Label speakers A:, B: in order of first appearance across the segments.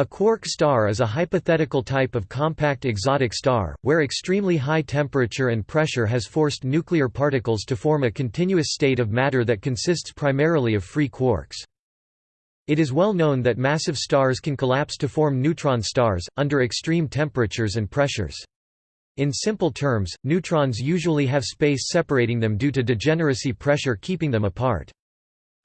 A: A quark star is a hypothetical type of compact exotic star, where extremely high temperature and pressure has forced nuclear particles to form a continuous state of matter that consists primarily of free quarks. It is well known that massive stars can collapse to form neutron stars, under extreme temperatures and pressures. In simple terms, neutrons usually have space separating them due to degeneracy pressure keeping them apart.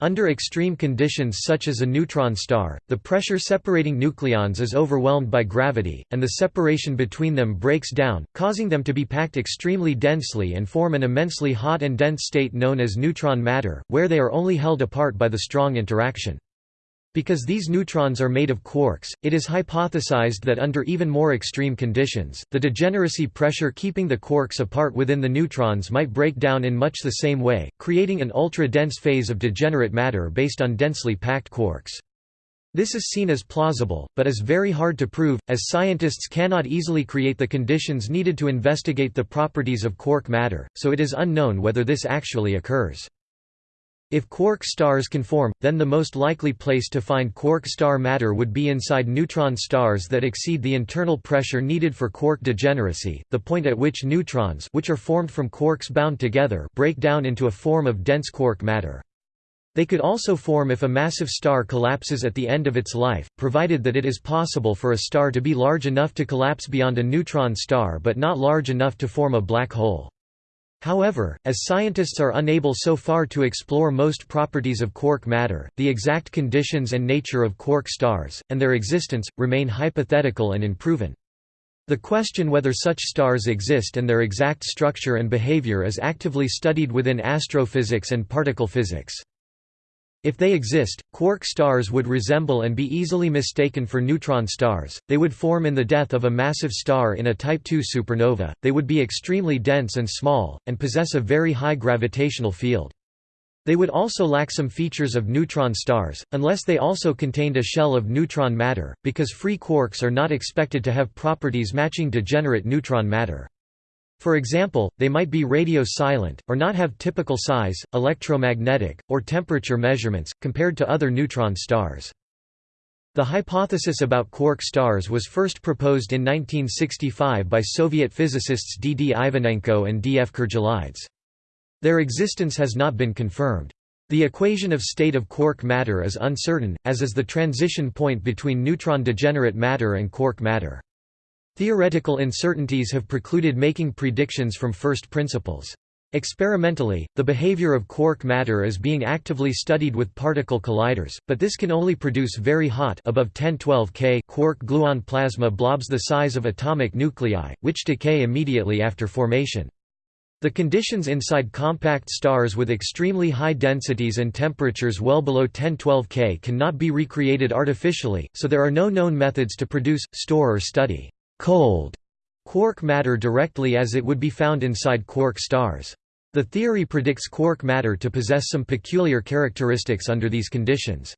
A: Under extreme conditions such as a neutron star, the pressure separating nucleons is overwhelmed by gravity, and the separation between them breaks down, causing them to be packed extremely densely and form an immensely hot and dense state known as neutron matter, where they are only held apart by the strong interaction. Because these neutrons are made of quarks, it is hypothesized that under even more extreme conditions, the degeneracy pressure keeping the quarks apart within the neutrons might break down in much the same way, creating an ultra-dense phase of degenerate matter based on densely packed quarks. This is seen as plausible, but is very hard to prove, as scientists cannot easily create the conditions needed to investigate the properties of quark matter, so it is unknown whether this actually occurs. If quark stars can form, then the most likely place to find quark star matter would be inside neutron stars that exceed the internal pressure needed for quark degeneracy, the point at which neutrons which are formed from quarks bound together break down into a form of dense quark matter. They could also form if a massive star collapses at the end of its life, provided that it is possible for a star to be large enough to collapse beyond a neutron star but not large enough to form a black hole. However, as scientists are unable so far to explore most properties of quark matter, the exact conditions and nature of quark stars, and their existence, remain hypothetical and unproven. The question whether such stars exist and their exact structure and behavior is actively studied within astrophysics and particle physics. If they exist, quark stars would resemble and be easily mistaken for neutron stars, they would form in the death of a massive star in a Type II supernova, they would be extremely dense and small, and possess a very high gravitational field. They would also lack some features of neutron stars, unless they also contained a shell of neutron matter, because free quarks are not expected to have properties matching degenerate neutron matter. For example, they might be radio silent, or not have typical size, electromagnetic, or temperature measurements, compared to other neutron stars. The hypothesis about quark stars was first proposed in 1965 by Soviet physicists D. D. Ivanenko and D. F. Kurdgelaidze. Their existence has not been confirmed. The equation of state of quark matter is uncertain, as is the transition point between neutron degenerate matter and quark matter. Theoretical uncertainties have precluded making predictions from first principles. Experimentally, the behavior of quark matter is being actively studied with particle colliders, but this can only produce very hot above 1012 K quark-gluon plasma blobs the size of atomic nuclei, which decay immediately after formation. The conditions inside compact stars with extremely high densities and temperatures well below 1012 K cannot be recreated artificially, so there are no known methods to produce, store or study cold quark matter directly as it would be found inside quark stars. The theory predicts quark matter to possess some peculiar characteristics under these conditions.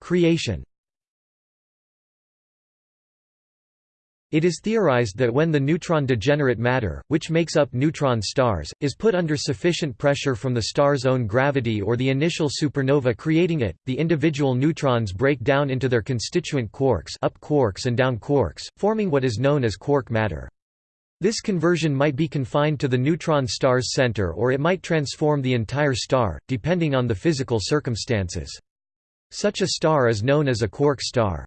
A: Creation It is theorized that when the neutron degenerate matter, which makes up neutron stars, is put under sufficient pressure from the star's own gravity or the initial supernova creating it, the individual neutrons break down into their constituent quarks up quarks and down quarks, forming what is known as quark matter. This conversion might be confined to the neutron star's center or it might transform the entire star, depending on the physical circumstances. Such a star is known as a quark star.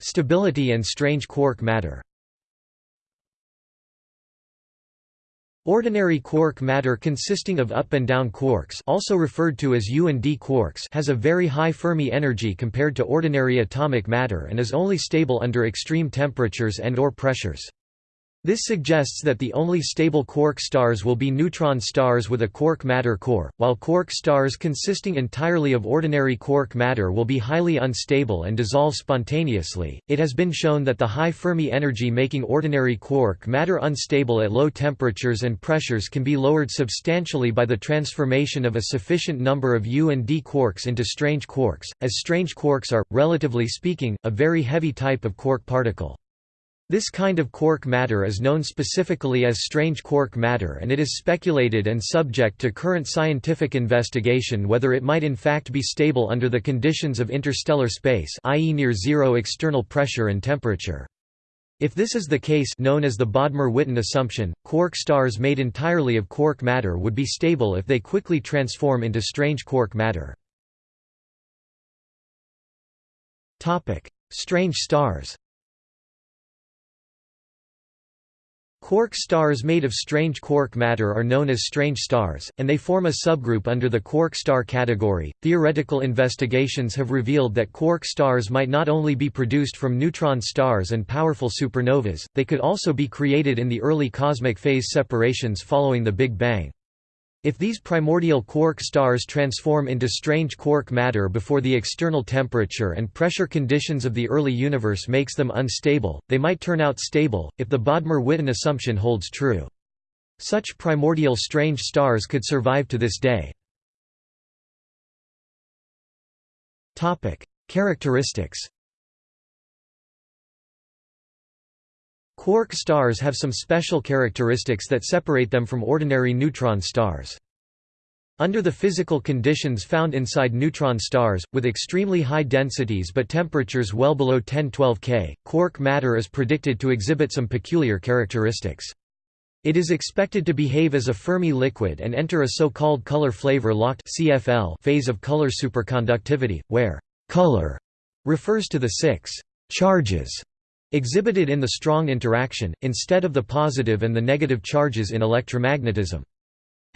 A: Stability and strange quark matter Ordinary quark matter consisting of up and down quarks also referred to as U and D quarks has a very high Fermi energy compared to ordinary atomic matter and is only stable under extreme temperatures and or pressures. This suggests that the only stable quark stars will be neutron stars with a quark matter core, while quark stars consisting entirely of ordinary quark matter will be highly unstable and dissolve spontaneously. It has been shown that the high Fermi energy making ordinary quark matter unstable at low temperatures and pressures can be lowered substantially by the transformation of a sufficient number of U and D quarks into strange quarks, as strange quarks are, relatively speaking, a very heavy type of quark particle. This kind of quark matter is known specifically as strange quark matter and it is speculated and subject to current scientific investigation whether it might in fact be stable under the conditions of interstellar space i.e. near zero external pressure and temperature. If this is the case known as the Bodmer-Witten assumption, quark stars made entirely of quark matter would be stable if they quickly transform into strange quark matter. Strange stars Quark stars made of strange quark matter are known as strange stars, and they form a subgroup under the quark star category. Theoretical investigations have revealed that quark stars might not only be produced from neutron stars and powerful supernovas, they could also be created in the early cosmic phase separations following the Big Bang. If these primordial quark stars transform into strange quark matter before the external temperature and pressure conditions of the early universe makes them unstable, they might turn out stable, if the Bodmer-Witten assumption holds true. Such primordial strange stars could survive to this day. Characteristics Quark stars have some special characteristics that separate them from ordinary neutron stars. Under the physical conditions found inside neutron stars, with extremely high densities but temperatures well below 1012 K, quark matter is predicted to exhibit some peculiar characteristics. It is expected to behave as a Fermi liquid and enter a so-called color flavor locked phase of color superconductivity, where «color» refers to the six «charges» exhibited in the strong interaction, instead of the positive and the negative charges in electromagnetism.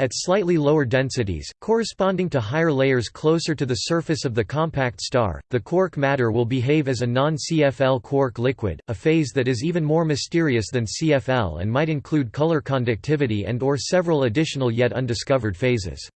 A: At slightly lower densities, corresponding to higher layers closer to the surface of the compact star, the quark matter will behave as a non-CFL quark liquid, a phase that is even more mysterious than CFL and might include color conductivity and or several additional yet undiscovered phases.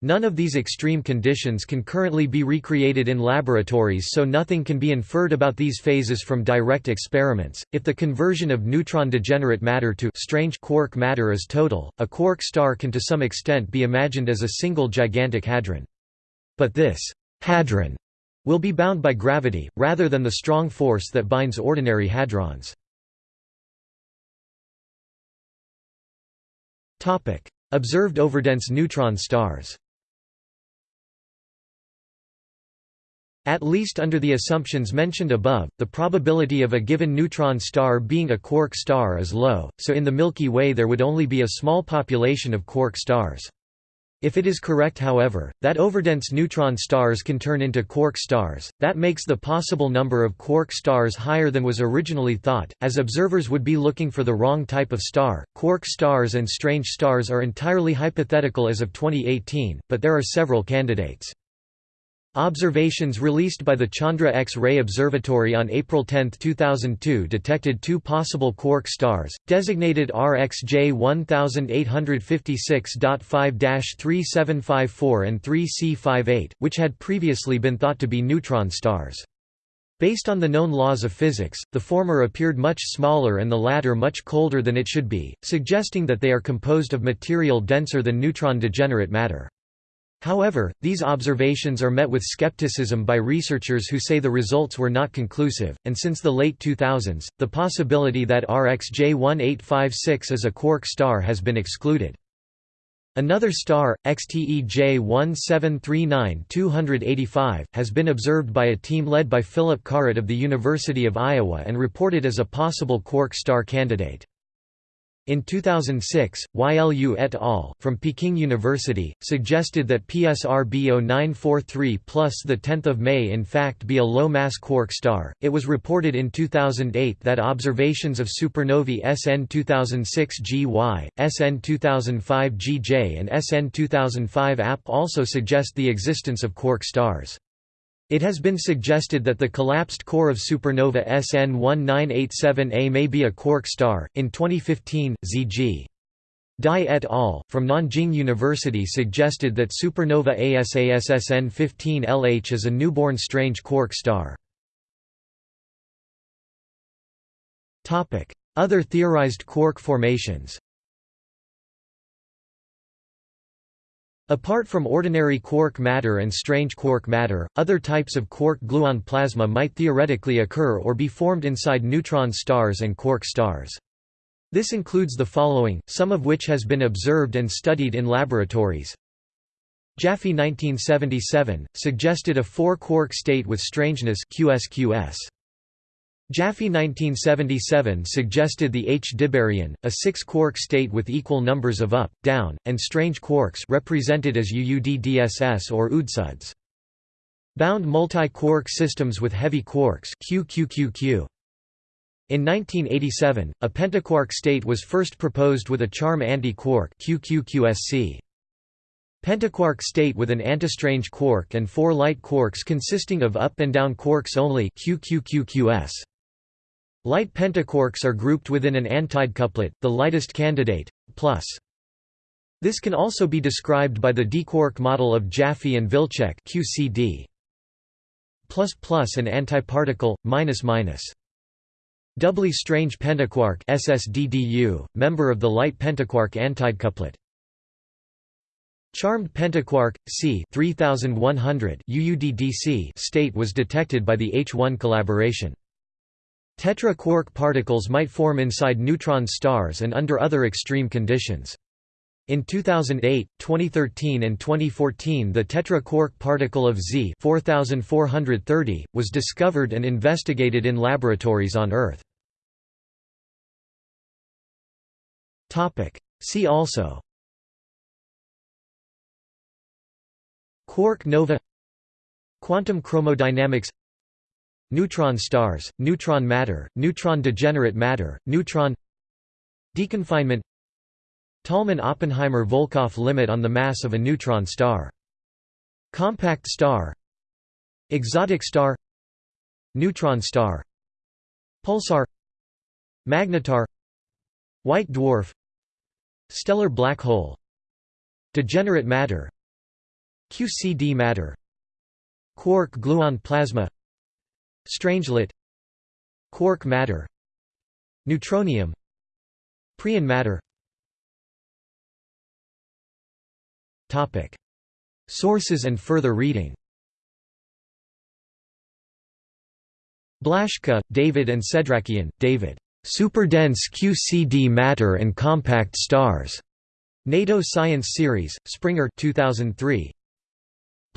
A: None of these extreme conditions can currently be recreated in laboratories so nothing can be inferred about these phases from direct experiments. If the conversion of neutron degenerate matter to strange quark matter is total, a quark star can to some extent be imagined as a single gigantic hadron. But this hadron will be bound by gravity, rather than the strong force that binds ordinary hadrons. Observed overdense neutron stars At least under the assumptions mentioned above, the probability of a given neutron star being a quark star is low, so in the Milky Way there would only be a small population of quark stars. If it is correct however, that overdense neutron stars can turn into quark stars, that makes the possible number of quark stars higher than was originally thought, as observers would be looking for the wrong type of star. Quark stars and strange stars are entirely hypothetical as of 2018, but there are several candidates. Observations released by the Chandra X-ray Observatory on April 10, 2002 detected two possible quark stars, designated RxJ 1856.5-3754 and 3C58, which had previously been thought to be neutron stars. Based on the known laws of physics, the former appeared much smaller and the latter much colder than it should be, suggesting that they are composed of material denser than neutron degenerate matter. However, these observations are met with skepticism by researchers who say the results were not conclusive, and since the late 2000s, the possibility that RxJ 1856 is a quark star has been excluded. Another star, XTE J1739-285, has been observed by a team led by Philip Kaaret of the University of Iowa and reported as a possible quark star candidate. In 2006, Y.L. Yue et al. from Peking University, suggested that PSR B0943 plus 10 May in fact be a low-mass quark star. It was reported in 2008 that observations of supernovae SN 2006 GY, SN 2005 GJ and SN 2005 AP also suggest the existence of quark stars. It has been suggested that the collapsed core of supernova SN 1987A may be a quark star. In 2015, Z.G. Dai et al. from Nanjing University suggested that supernova ASASSN 15 LH is a newborn strange quark star. Other theorized quark formations Apart from ordinary quark matter and strange quark matter, other types of quark-gluon plasma might theoretically occur or be formed inside neutron stars and quark stars. This includes the following, some of which has been observed and studied in laboratories. Jaffe 1977, suggested a four-quark state with strangeness QSQS. Jaffe 1977 suggested the H Dibaryon, a six-quark state with equal numbers of up, down, and strange quarks represented as UUDDSS or UDSUDS. Bound multi-quark systems with heavy quarks QQQQ. In 1987, a pentaquark state was first proposed with a charm anti-quark. Pentaquark state with an antistrange quark and four light quarks consisting of up and down quarks only QQQQS. Light pentaquarks are grouped within an antidecuplet, the lightest candidate, plus. This can also be described by the diquark model of Jaffe and Wilczek QCD. Plus plus an antiparticle, minus minus. Doubly strange pentaquark SSDDU, member of the light pentaquark antidecuplet. Charmed pentaquark, C 3100 UUDDC state was detected by the H1 collaboration. Tetra-quark particles might form inside neutron stars and under other extreme conditions. In 2008, 2013 and 2014 the tetra-quark particle of Z 4430, was discovered and investigated in laboratories on Earth. See also Quark nova Quantum chromodynamics Neutron stars, neutron matter, neutron degenerate matter, neutron Deconfinement Tolman–Oppenheimer–Volkoff limit on the mass of a neutron star. Compact star Exotic star Neutron star Pulsar Magnetar White dwarf Stellar black hole Degenerate matter QCD matter Quark-gluon plasma Strangelet Quark matter Neutronium Preon matter Topic. Sources and further reading Blaschke, David and Sedrakian, David. Superdense QCD matter and compact stars. NATO Science Series, Springer 2003.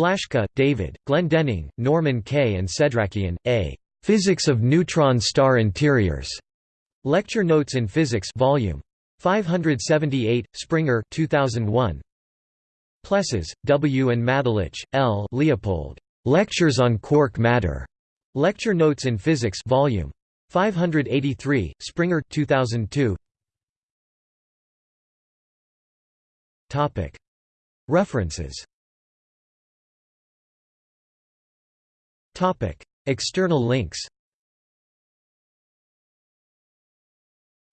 A: Blaschke, David, Glendenning, Norman K. and Sedrakian, A. Physics of Neutron Star Interiors. Lecture Notes in Physics Volume 578, Springer 2001. Plessas, W. and Mathelitsch, L. Leopold. Lectures on Quark Matter. Lecture Notes in Physics Volume 583, Springer 2002. Topic. References External links.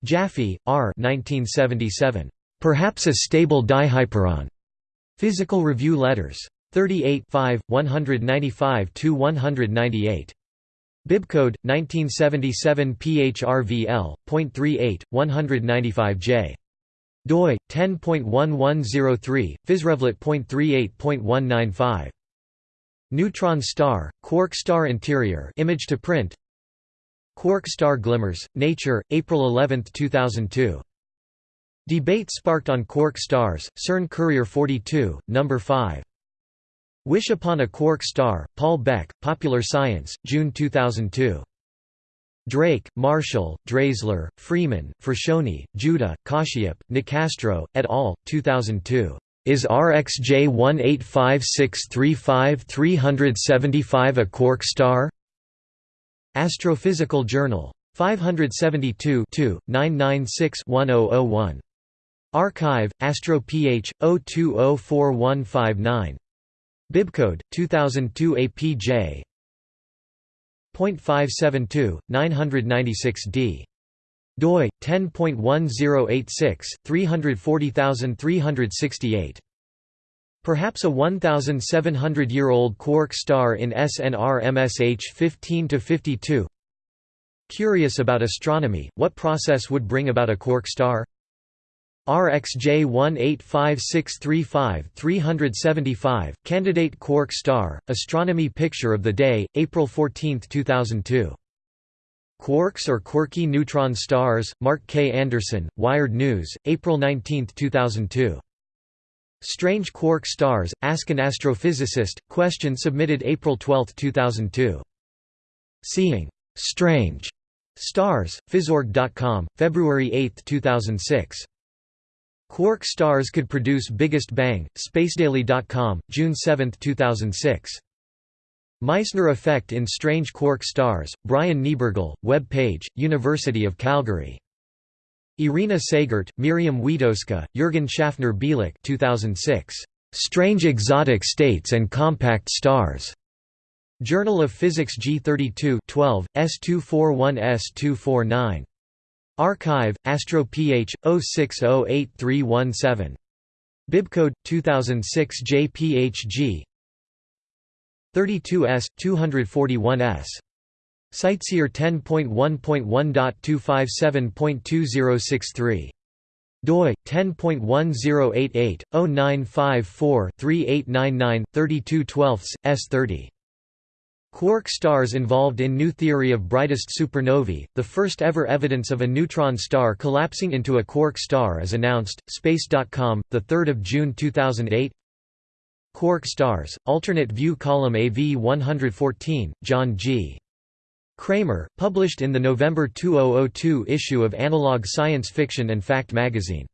A: Jaffe, R. 1977. Perhaps a stable dihyperon. Physical Review Letters. 38 195–198. Bibcode 1977 PHRVL.38 195J. doi 10.1103 physrevlet.38.195 Neutron star, quark star interior image to print Quark star glimmers, Nature, April 11, 2002. Debate sparked on quark stars, CERN Courier 42, No. 5. Wish Upon a Quark Star, Paul Beck, Popular Science, June 2002. Drake, Marshall, Dreizler, Freeman, Fruscione, Juda, Kashyap, Nicastro, et al., 2002. Is RxJ 185635375 a quark star? Astrophysical Journal. 572 996-1001. Archive, Astro Ph. 0204159. Bibcode, 2002 APJ. .572, 996d doi 10.1086 340368 Perhaps a 1700-year-old quark star in SNR MSH 15 to 52 Curious about astronomy what process would bring about a quark star? RxJ 185635 375, Candidate Quark Star, Astronomy Picture of the Day, April 14, 2002. Quarks or Quirky Neutron Stars, Mark K. Anderson, Wired News, April 19, 2002. Strange Quark Stars, Ask an Astrophysicist, question submitted April 12, 2002. Seeing Strange Stars, Phys.org.com, February 8, 2006. Quark stars could produce biggest bang, spacedaily.com, June 7, 2006. Meissner effect in strange quark stars, Brian Niebergel, web page, University of Calgary. Irina Sagert, Miriam Wietoska, Jürgen Schaffner Bielik 2006. Strange exotic states and compact stars. Journal of Physics G32 12, S241S249. Archive, AstroPH, 0608317. Bibcode, 2006 JPHG 32S, 241S. CiteSeer 10.1.1.257.2063. doi 10.1088 0954 3899 32 S30 Quark stars involved in new theory of brightest supernovae, the first ever evidence of a neutron star collapsing into a quark star is announced, Space.com, 3 June 2008 Quark stars, alternate view column AV 114, John G. Cramer, published in the November 2002 issue of Analog Science Fiction and Fact magazine